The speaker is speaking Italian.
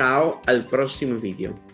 Ciao al prossimo video.